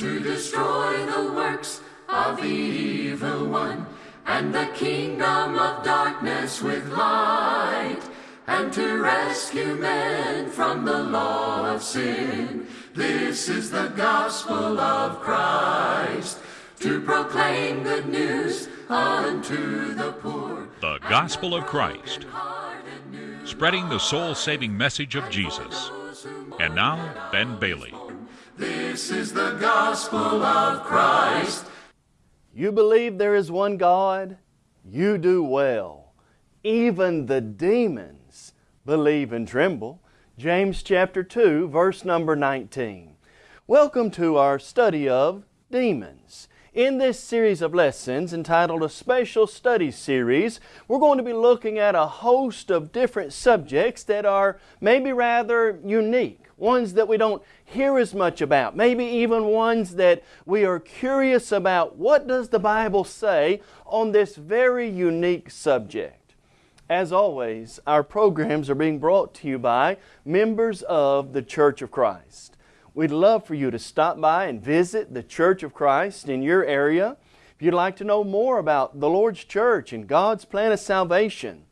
to destroy the works of the evil one and the kingdom of darkness with light and to rescue men from the law of sin. This is the gospel of Christ to proclaim good news unto the poor. The Gospel of Christ, spreading the soul saving message of Jesus. And now, Ben Bailey. This is the gospel of Christ. You believe there is one God? You do well. Even the demons believe and tremble. James chapter 2, verse number 19. Welcome to our study of demons. In this series of lessons entitled A Special Study Series, we're going to be looking at a host of different subjects that are maybe rather unique, ones that we don't hear as much about, maybe even ones that we are curious about. What does the Bible say on this very unique subject? As always, our programs are being brought to you by members of the Church of Christ. We'd love for you to stop by and visit the Church of Christ in your area. If you'd like to know more about the Lord's Church and God's plan of salvation,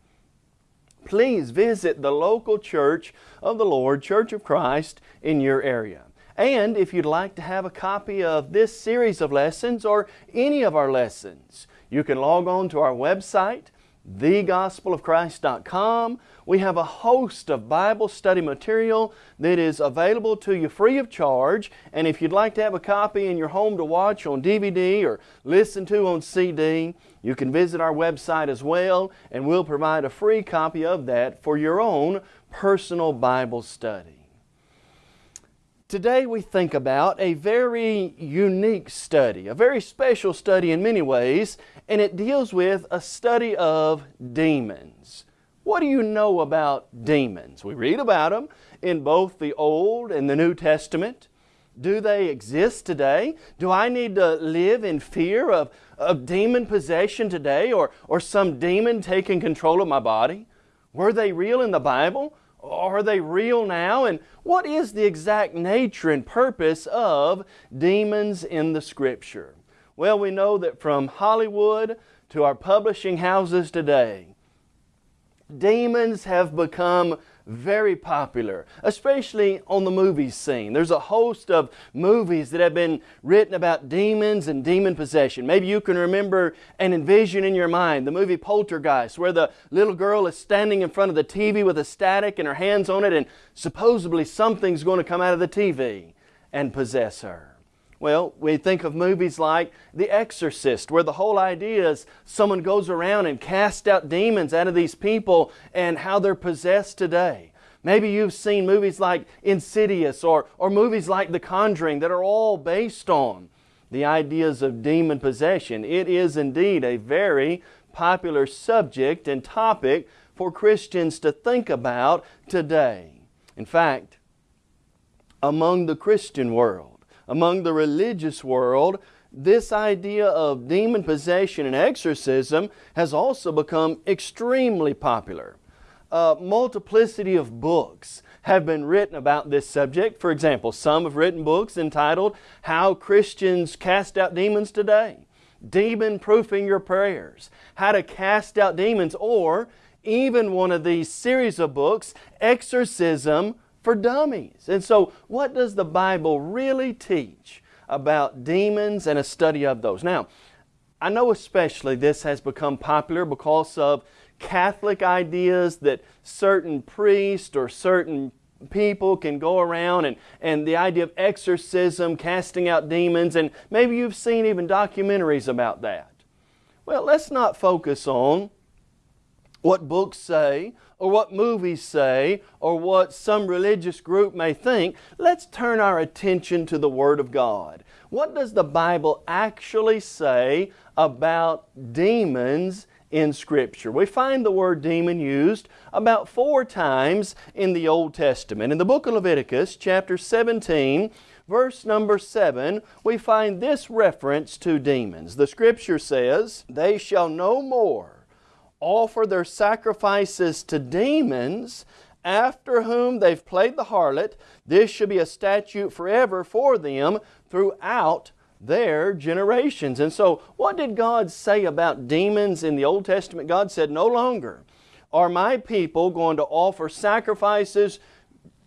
please visit the local Church of the Lord, Church of Christ, in your area. And if you'd like to have a copy of this series of lessons or any of our lessons, you can log on to our website, thegospelofchrist.com. We have a host of Bible study material that is available to you free of charge. And if you'd like to have a copy in your home to watch on DVD or listen to on CD, you can visit our website as well, and we'll provide a free copy of that for your own personal Bible study. Today we think about a very unique study, a very special study in many ways, and it deals with a study of demons. What do you know about demons? We read about them in both the Old and the New Testament. Do they exist today? Do I need to live in fear of, of demon possession today or, or some demon taking control of my body? Were they real in the Bible? Are they real now? And what is the exact nature and purpose of demons in the Scripture? Well, we know that from Hollywood to our publishing houses today, demons have become very popular, especially on the movie scene. There's a host of movies that have been written about demons and demon possession. Maybe you can remember and envision in your mind the movie Poltergeist, where the little girl is standing in front of the TV with a static and her hands on it, and supposedly something's going to come out of the TV and possess her. Well, we think of movies like The Exorcist, where the whole idea is someone goes around and casts out demons out of these people and how they're possessed today. Maybe you've seen movies like Insidious or, or movies like The Conjuring that are all based on the ideas of demon possession. It is indeed a very popular subject and topic for Christians to think about today. In fact, among the Christian world, among the religious world, this idea of demon possession and exorcism has also become extremely popular. A multiplicity of books have been written about this subject. For example, some have written books entitled How Christians Cast Out Demons Today, Demon Proofing Your Prayers, How to Cast Out Demons, or even one of these series of books, Exorcism for dummies. And so, what does the Bible really teach about demons and a study of those? Now, I know especially this has become popular because of Catholic ideas that certain priests or certain people can go around and, and the idea of exorcism, casting out demons, and maybe you've seen even documentaries about that. Well, let's not focus on what books say or what movies say or what some religious group may think, let's turn our attention to the Word of God. What does the Bible actually say about demons in Scripture? We find the word demon used about four times in the Old Testament. In the book of Leviticus, chapter 17, verse number 7, we find this reference to demons. The Scripture says, They shall no more offer their sacrifices to demons, after whom they've played the harlot. This should be a statute forever for them throughout their generations. And so, what did God say about demons in the Old Testament? God said, No longer are my people going to offer sacrifices,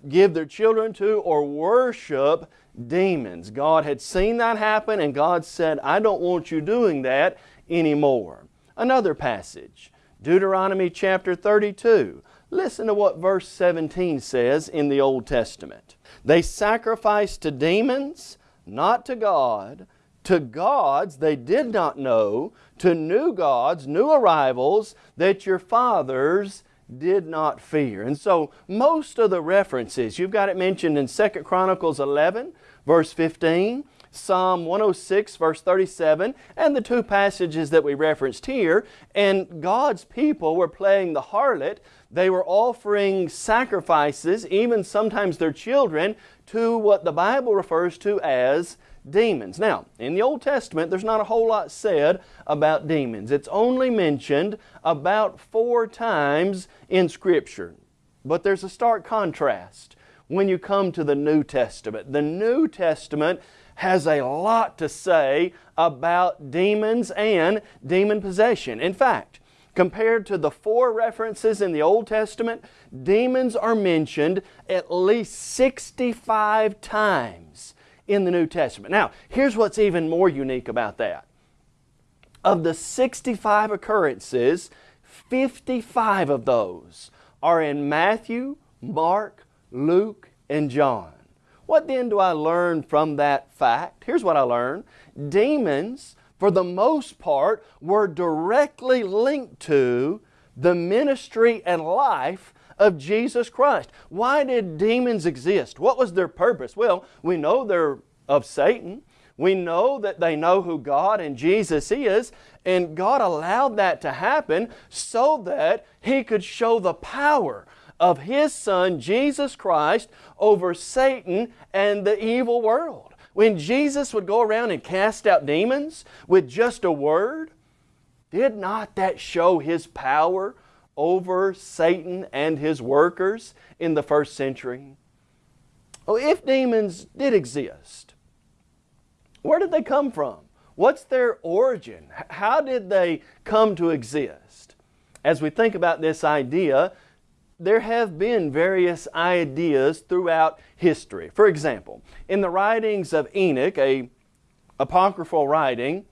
give their children to, or worship demons. God had seen that happen, and God said, I don't want you doing that anymore. Another passage, Deuteronomy chapter 32. Listen to what verse 17 says in the Old Testament. They sacrificed to demons, not to God, to gods they did not know, to new gods, new arrivals that your fathers did not fear. And so most of the references, you've got it mentioned in 2 Chronicles 11, verse 15, Psalm 106, verse 37, and the two passages that we referenced here. And God's people were playing the harlot. They were offering sacrifices, even sometimes their children, to what the Bible refers to as demons. Now, in the Old Testament, there's not a whole lot said about demons. It's only mentioned about four times in Scripture. But there's a stark contrast when you come to the New Testament. The New Testament has a lot to say about demons and demon possession. In fact, compared to the four references in the Old Testament, demons are mentioned at least 65 times in the New Testament. Now, here's what's even more unique about that. Of the 65 occurrences, 55 of those are in Matthew, Mark, Luke, and John. What then do I learn from that fact? Here's what I learned. Demons, for the most part, were directly linked to the ministry and life of Jesus Christ. Why did demons exist? What was their purpose? Well, we know they're of Satan. We know that they know who God and Jesus is, and God allowed that to happen so that He could show the power of His Son, Jesus Christ, over Satan and the evil world. When Jesus would go around and cast out demons with just a word, did not that show His power over Satan and his workers in the first century? Oh, if demons did exist, where did they come from? What's their origin? How did they come to exist? As we think about this idea, there have been various ideas throughout history. For example, in the writings of Enoch, a apocryphal writing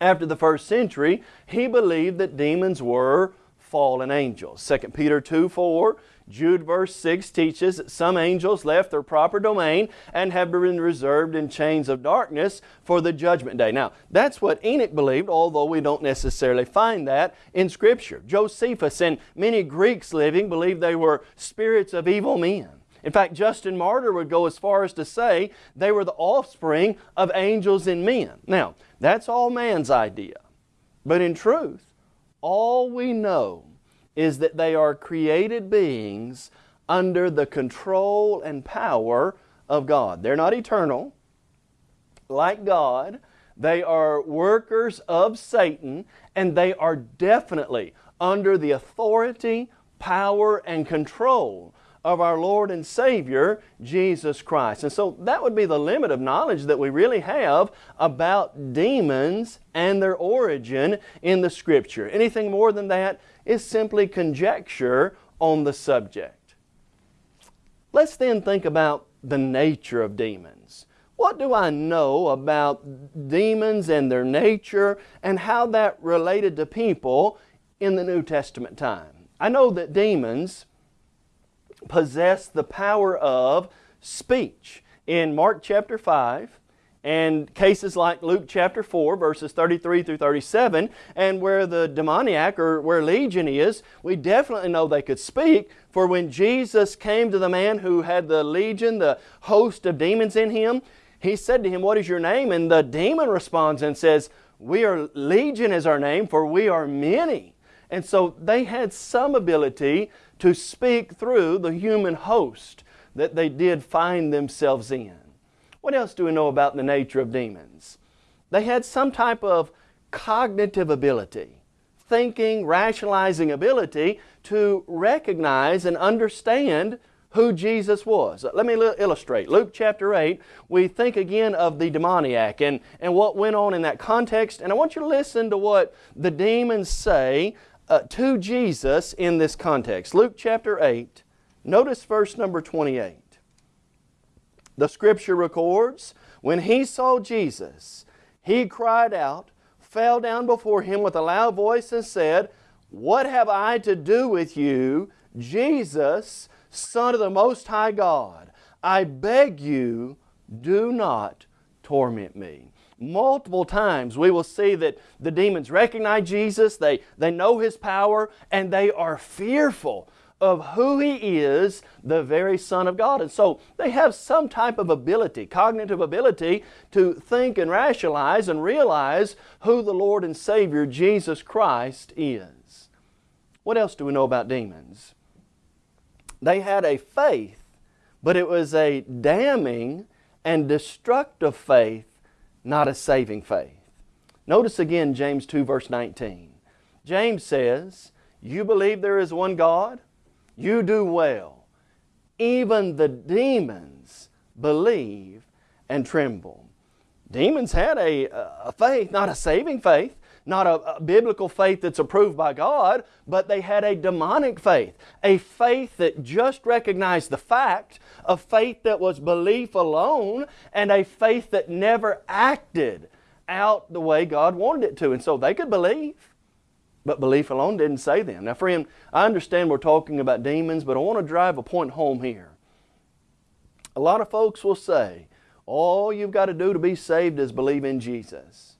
after the first century, he believed that demons were fallen angels. 2 Peter 2 4, Jude verse 6 teaches that some angels left their proper domain and have been reserved in chains of darkness for the judgment day. Now, that's what Enoch believed, although we don't necessarily find that in Scripture. Josephus and many Greeks living believed they were spirits of evil men. In fact, Justin Martyr would go as far as to say they were the offspring of angels and men. Now, that's all man's idea. But in truth, all we know is that they are created beings under the control and power of God. They're not eternal, like God. They are workers of Satan, and they are definitely under the authority, power, and control of our Lord and Savior, Jesus Christ. And so that would be the limit of knowledge that we really have about demons and their origin in the Scripture. Anything more than that is simply conjecture on the subject. Let's then think about the nature of demons. What do I know about demons and their nature and how that related to people in the New Testament time? I know that demons possess the power of speech. In Mark chapter 5, and cases like Luke chapter 4, verses 33 through 37, and where the demoniac or where Legion is, we definitely know they could speak. For when Jesus came to the man who had the legion, the host of demons in him, he said to him, What is your name? And the demon responds and says, We are Legion is our name, for we are many. And so they had some ability to speak through the human host that they did find themselves in. What else do we know about the nature of demons? They had some type of cognitive ability, thinking, rationalizing ability to recognize and understand who Jesus was. Let me illustrate. Luke chapter 8, we think again of the demoniac and, and what went on in that context. And I want you to listen to what the demons say uh, to Jesus in this context. Luke chapter 8, notice verse number 28. The scripture records, when he saw Jesus, he cried out, fell down before him with a loud voice and said, What have I to do with you, Jesus, Son of the Most High God? I beg you, do not torment me. Multiple times we will see that the demons recognize Jesus, they, they know His power, and they are fearful of who He is, the very Son of God. And so they have some type of ability, cognitive ability, to think and rationalize and realize who the Lord and Savior Jesus Christ is. What else do we know about demons? They had a faith, but it was a damning and destructive faith, not a saving faith. Notice again James 2 verse 19. James says, You believe there is one God? You do well. Even the demons believe and tremble. Demons had a, a faith, not a saving faith, not a, a, biblical faith that's approved by God, but they had a demonic faith, a faith that just recognized the fact, a faith that was belief alone, and a faith that never acted out the way God wanted it to. And so they could believe, but belief alone didn't save them. Now, friend, I understand we're talking about demons, but I want to drive a point home here. A lot of folks will say, all you've got to do to be saved is believe in Jesus.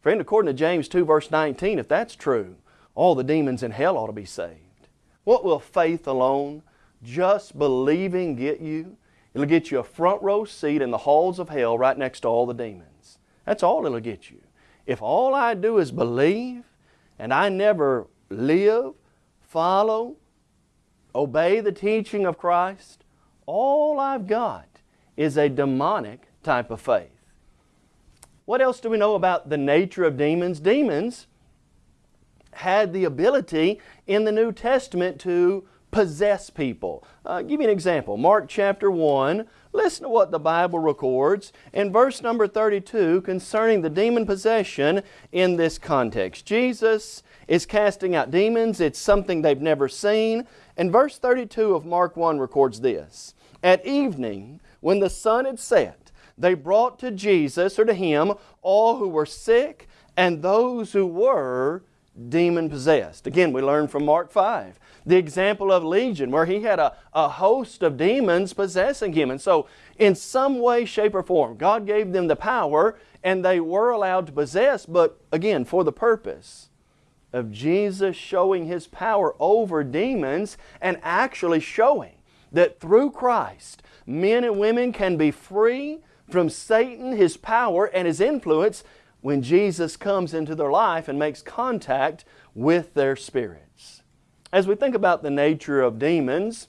Friend, according to James 2 verse 19, if that's true, all the demons in hell ought to be saved. What will faith alone, just believing get you? It'll get you a front row seat in the halls of hell right next to all the demons. That's all it'll get you. If all I do is believe, and I never live, follow, obey the teaching of Christ, all I've got is a demonic type of faith. What else do we know about the nature of demons? Demons had the ability in the New Testament to possess people. Uh, give you an example. Mark chapter 1, listen to what the Bible records in verse number 32 concerning the demon possession in this context. Jesus is casting out demons. It's something they've never seen. And verse 32 of Mark 1 records this. At evening, when the sun had set, they brought to Jesus or to Him all who were sick and those who were demon possessed. Again, we learn from Mark 5 the example of Legion, where he had a, a host of demons possessing him. And so, in some way, shape, or form, God gave them the power and they were allowed to possess, but again, for the purpose of Jesus showing His power over demons and actually showing that through Christ, men and women can be free from Satan, his power, and his influence when Jesus comes into their life and makes contact with their spirits. As we think about the nature of demons,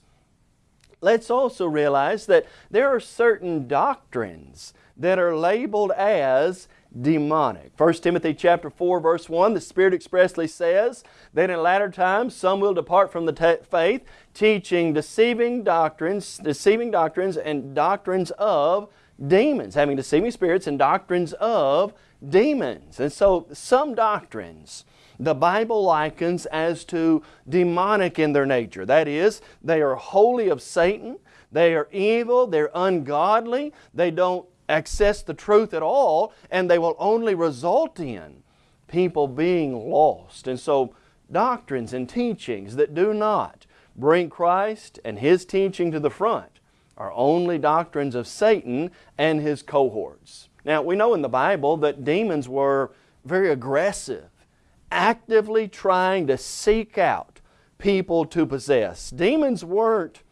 let's also realize that there are certain doctrines that are labeled as demonic. 1 Timothy chapter 4 verse 1, the Spirit expressly says that in latter times some will depart from the faith, teaching deceiving doctrines, deceiving doctrines and doctrines of demons, having deceiving spirits and doctrines of demons. And so some doctrines the Bible likens as to demonic in their nature. That is, they are wholly of Satan, they are evil, they're ungodly, they don't access the truth at all, and they will only result in people being lost. And so, doctrines and teachings that do not bring Christ and His teaching to the front are only doctrines of Satan and his cohorts. Now, we know in the Bible that demons were very aggressive, actively trying to seek out people to possess. Demons weren't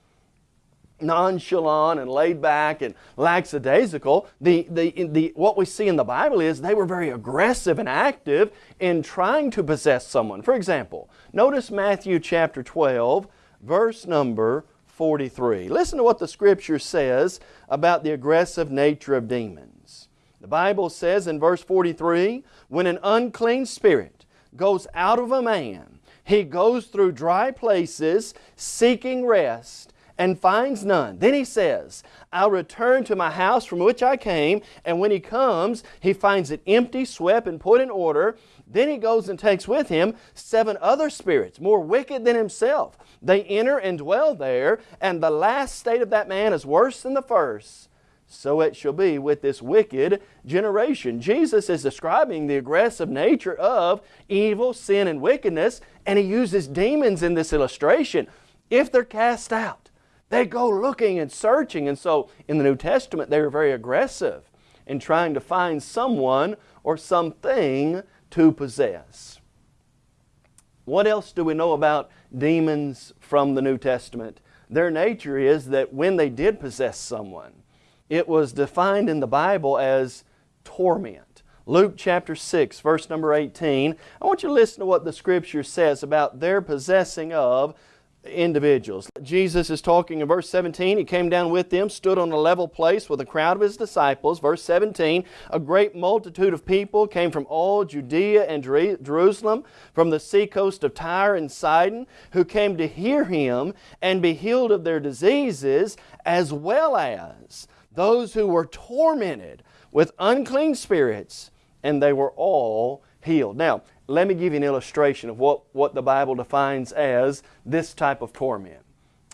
nonchalant and laid back and lackadaisical. The, the, the, what we see in the Bible is they were very aggressive and active in trying to possess someone. For example, notice Matthew chapter 12, verse number 43. Listen to what the Scripture says about the aggressive nature of demons. The Bible says in verse 43, when an unclean spirit goes out of a man, he goes through dry places seeking rest and finds none. Then he says, I'll return to my house from which I came. And when he comes, he finds it empty, swept, and put in order. Then he goes and takes with him seven other spirits, more wicked than himself. They enter and dwell there, and the last state of that man is worse than the first. So it shall be with this wicked generation. Jesus is describing the aggressive nature of evil, sin, and wickedness, and He uses demons in this illustration. If they're cast out, they go looking and searching. And so in the New Testament, they were very aggressive in trying to find someone or something to possess. What else do we know about demons from the New Testament? Their nature is that when they did possess someone, it was defined in the Bible as torment. Luke chapter 6, verse number 18. I want you to listen to what the Scripture says about their possessing of individuals. Jesus is talking in verse 17. He came down with them, stood on a level place with a crowd of his disciples. Verse 17, a great multitude of people came from all Judea and Jerusalem, from the seacoast of Tyre and Sidon, who came to hear him and be healed of their diseases, as well as those who were tormented with unclean spirits, and they were all healed. Now, let me give you an illustration of what, what the Bible defines as this type of torment.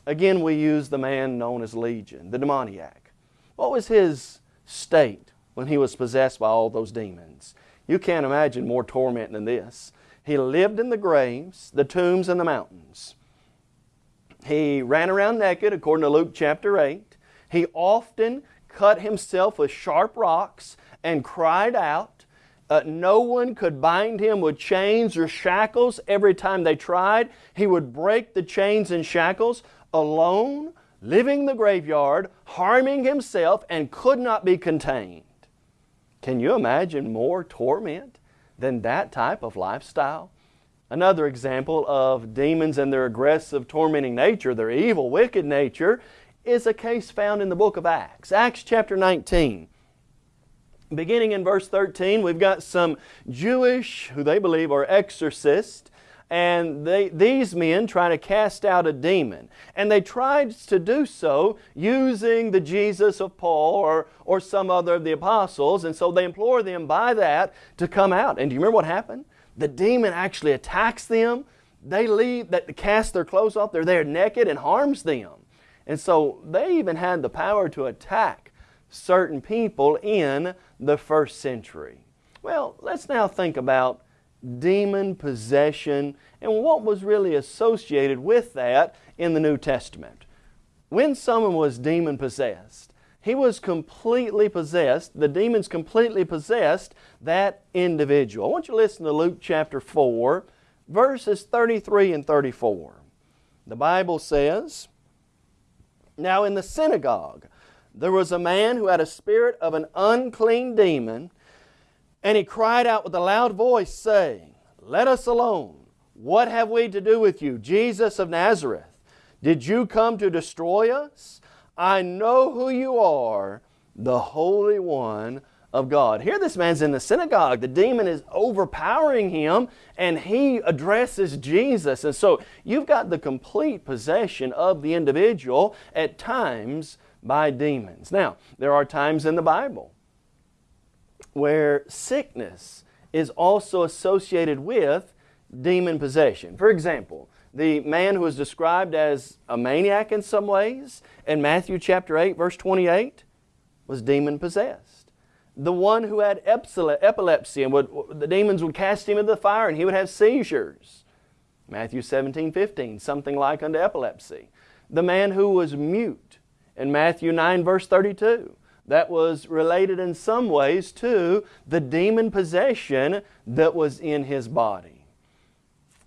Again, we use the man known as Legion, the demoniac. What was his state when he was possessed by all those demons? You can't imagine more torment than this. He lived in the graves, the tombs, and the mountains. He ran around naked, according to Luke chapter 8. He often cut himself with sharp rocks and cried out. Uh, no one could bind him with chains or shackles. Every time they tried, he would break the chains and shackles alone, living the graveyard, harming himself, and could not be contained. Can you imagine more torment than that type of lifestyle? Another example of demons and their aggressive, tormenting nature, their evil, wicked nature, is a case found in the book of Acts. Acts chapter 19. Beginning in verse 13, we've got some Jewish, who they believe are exorcists, and they, these men try to cast out a demon. And they tried to do so using the Jesus of Paul or, or some other of the apostles, and so they implore them by that to come out. And do you remember what happened? The demon actually attacks them. They leave, that cast their clothes off, they're there naked and harms them. And so they even had the power to attack certain people in the first century. Well, let's now think about demon possession and what was really associated with that in the New Testament. When someone was demon possessed, he was completely possessed, the demons completely possessed that individual. I want you to listen to Luke chapter 4, verses 33 and 34. The Bible says, now in the synagogue, there was a man who had a spirit of an unclean demon, and he cried out with a loud voice, saying, Let us alone. What have we to do with you, Jesus of Nazareth? Did you come to destroy us? I know who you are, the Holy One of God. Here this man's in the synagogue. The demon is overpowering him and he addresses Jesus. And so you've got the complete possession of the individual at times by demons. Now, there are times in the Bible where sickness is also associated with demon possession. For example, the man who is described as a maniac in some ways in Matthew chapter 8 verse 28 was demon possessed the one who had epilepsy and would, the demons would cast him into the fire and he would have seizures. Matthew 17, 15, something like unto epilepsy. The man who was mute in Matthew 9 verse 32. That was related in some ways to the demon possession that was in his body.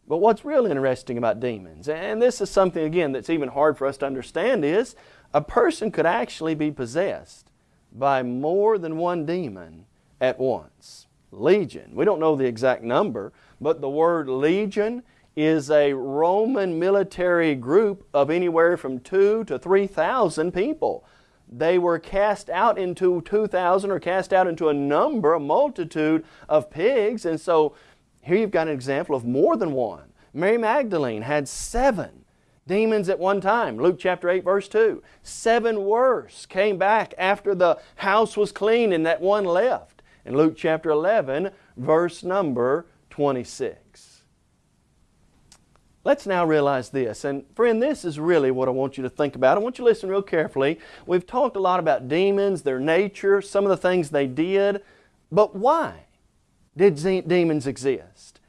But what's real interesting about demons, and this is something again that's even hard for us to understand, is a person could actually be possessed by more than one demon at once. Legion. We don't know the exact number, but the word legion is a Roman military group of anywhere from two to 3,000 people. They were cast out into 2,000 or cast out into a number, a multitude of pigs. And so here you've got an example of more than one. Mary Magdalene had seven demons at one time. Luke chapter 8 verse 2. Seven worse came back after the house was clean and that one left. In Luke chapter 11 verse number 26. Let's now realize this, and friend, this is really what I want you to think about. I want you to listen real carefully. We've talked a lot about demons, their nature, some of the things they did, but why did demons exist?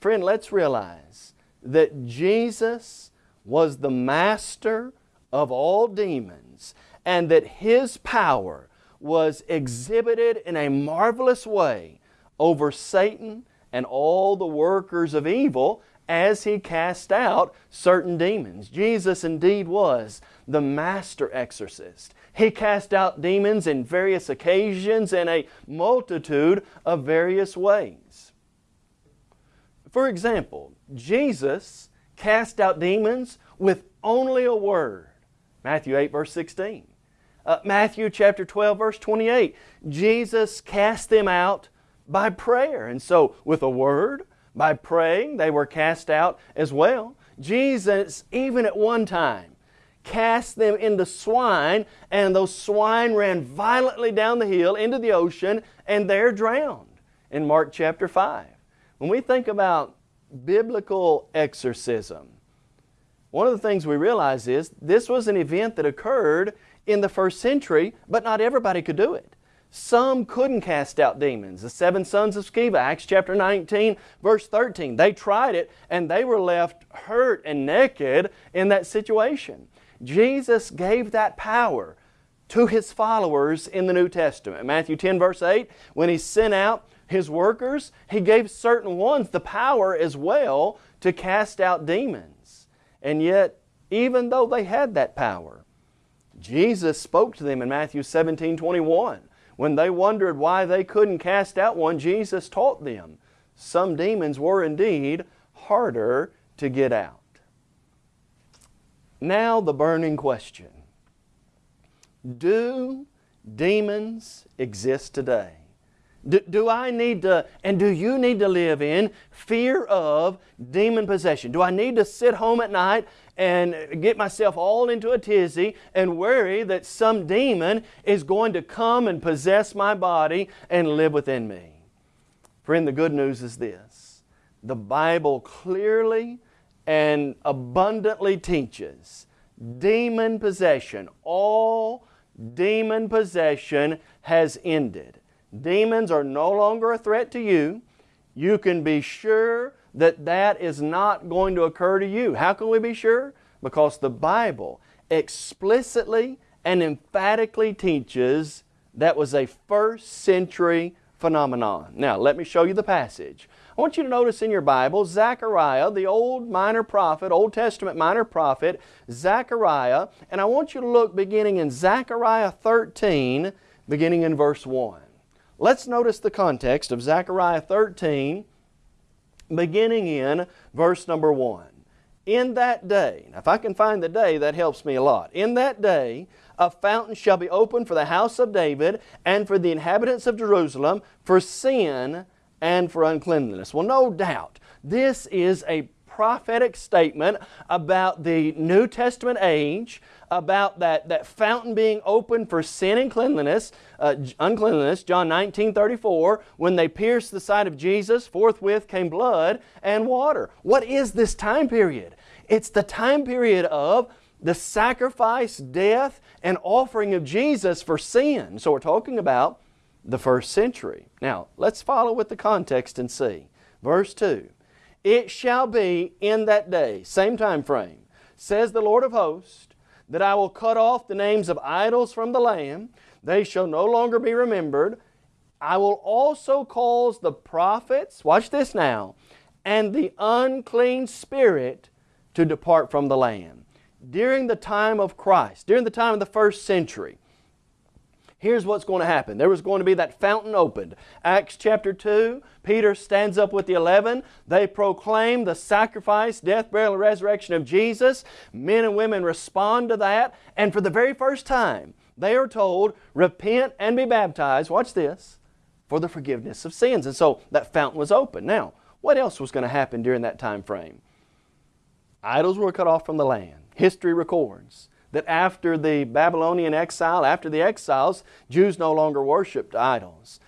Friend, let's realize that Jesus was the master of all demons and that His power was exhibited in a marvelous way over Satan and all the workers of evil as He cast out certain demons. Jesus indeed was the master exorcist. He cast out demons in various occasions in a multitude of various ways. For example, Jesus cast out demons with only a word. Matthew 8 verse 16. Uh, Matthew chapter 12 verse 28. Jesus cast them out by prayer. And so with a word, by praying, they were cast out as well. Jesus, even at one time, cast them into swine, and those swine ran violently down the hill into the ocean, and they're drowned in Mark chapter 5. When we think about biblical exorcism, one of the things we realize is this was an event that occurred in the first century, but not everybody could do it. Some couldn't cast out demons. The seven sons of Sceva, Acts chapter 19, verse 13. They tried it and they were left hurt and naked in that situation. Jesus gave that power to His followers in the New Testament. Matthew 10 verse 8, when He sent out His workers, He gave certain ones the power as well to cast out demons. And yet, even though they had that power, Jesus spoke to them in Matthew 17, 21. When they wondered why they couldn't cast out one, Jesus taught them. Some demons were indeed harder to get out. Now the burning question. Do demons exist today? Do, do, I need to, and do you need to live in fear of demon possession? Do I need to sit home at night and get myself all into a tizzy and worry that some demon is going to come and possess my body and live within me? Friend, the good news is this. The Bible clearly and abundantly teaches demon possession. All demon possession has ended. Demons are no longer a threat to you. You can be sure that that is not going to occur to you. How can we be sure? Because the Bible explicitly and emphatically teaches that was a first century phenomenon. Now, let me show you the passage. I want you to notice in your Bible, Zechariah, the old minor prophet, Old Testament minor prophet, Zechariah, and I want you to look beginning in Zechariah 13, beginning in verse 1. Let's notice the context of Zechariah 13, beginning in verse number 1. In that day, now if I can find the day, that helps me a lot. In that day, a fountain shall be opened for the house of David and for the inhabitants of Jerusalem for sin and for uncleanliness. Well, no doubt, this is a prophetic statement about the New Testament age, about that, that fountain being open for sin and cleanliness, uh, uncleanliness, John 19, 34, when they pierced the side of Jesus, forthwith came blood and water. What is this time period? It's the time period of the sacrifice, death, and offering of Jesus for sin. So we're talking about the first century. Now, let's follow with the context and see. Verse 2 It shall be in that day, same time frame, says the Lord of hosts, that I will cut off the names of idols from the land, they shall no longer be remembered. I will also cause the prophets, watch this now, and the unclean spirit to depart from the land. During the time of Christ, during the time of the first century, here's what's going to happen. There was going to be that fountain opened. Acts chapter 2, Peter stands up with the eleven. They proclaim the sacrifice, death, burial, and resurrection of Jesus. Men and women respond to that. And for the very first time, they are told, repent and be baptized. Watch this. For the forgiveness of sins. And so that fountain was open. Now, what else was going to happen during that time frame? Idols were cut off from the land. History records that after the Babylonian exile, after the exiles, Jews no longer worshiped idols.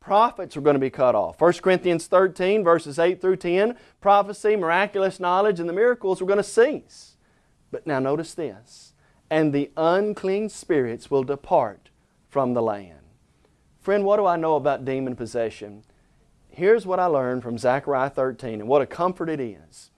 Prophets were going to be cut off. 1 Corinthians 13, verses 8 through 10, prophecy, miraculous knowledge, and the miracles were going to cease. But now notice this and the unclean spirits will depart from the land. Friend, what do I know about demon possession? Here's what I learned from Zechariah 13 and what a comfort it is.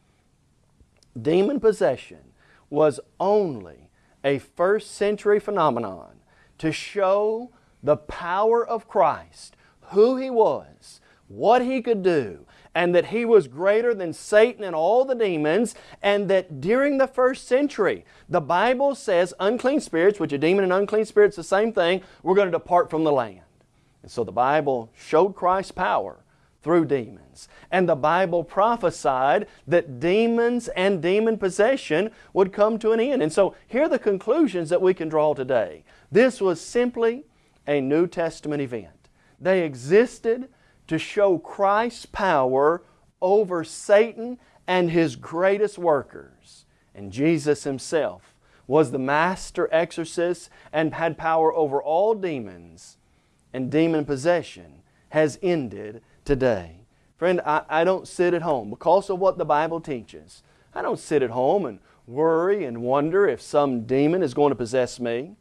Demon possession was only a first century phenomenon to show the power of Christ, who He was, what He could do, and that He was greater than Satan and all the demons, and that during the first century, the Bible says unclean spirits, which a demon and unclean spirits the same thing, were going to depart from the land. And so the Bible showed Christ's power through demons. And the Bible prophesied that demons and demon possession would come to an end. And so here are the conclusions that we can draw today. This was simply a New Testament event. They existed to show Christ's power over Satan and his greatest workers. And Jesus Himself was the master exorcist and had power over all demons. And demon possession has ended today. Friend, I, I don't sit at home because of what the Bible teaches. I don't sit at home and worry and wonder if some demon is going to possess me.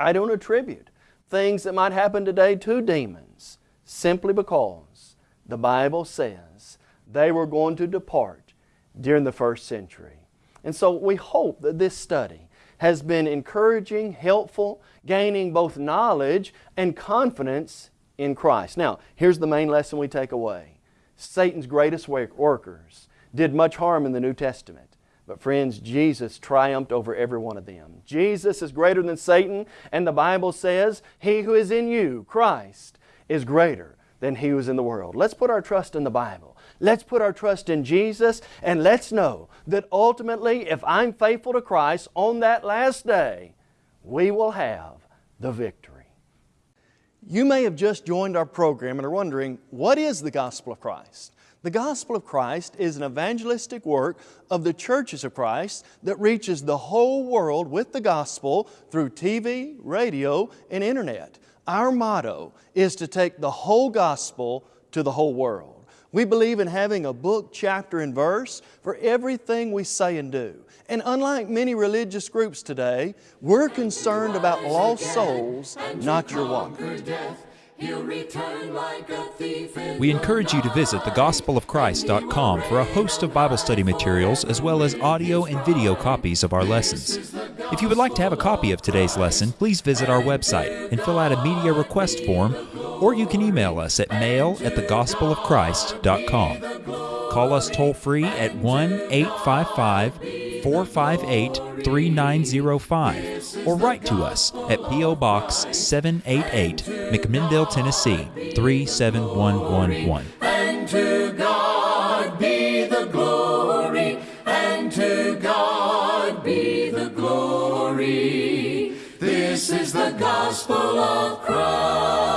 I don't attribute things that might happen today to demons simply because the Bible says they were going to depart during the first century. And so we hope that this study has been encouraging, helpful, gaining both knowledge and confidence in Christ. Now, here's the main lesson we take away. Satan's greatest workers did much harm in the New Testament. But friends, Jesus triumphed over every one of them. Jesus is greater than Satan, and the Bible says, He who is in you, Christ, is greater than he who is in the world. Let's put our trust in the Bible. Let's put our trust in Jesus, and let's know that ultimately, if I'm faithful to Christ on that last day, we will have the victory. You may have just joined our program and are wondering, what is the gospel of Christ? The gospel of Christ is an evangelistic work of the churches of Christ that reaches the whole world with the gospel through TV, radio, and internet. Our motto is to take the whole gospel to the whole world. We believe in having a book, chapter, and verse for everything we say and do. And unlike many religious groups today, we're concerned about lost souls, not your wallet. We encourage you to visit thegospelofchrist.com for a host of Bible study materials as well as audio and video copies of our lessons. If you would like to have a copy of today's lesson, please visit our website and fill out a media request form or you can email us at mail at thegospelofchrist.com. Call us toll free at 1 855 458 3905 or write to us at P.O. Box 788, McMinnville, Tennessee 37111. And to God be the glory, and to God be the glory. This is the gospel of Christ.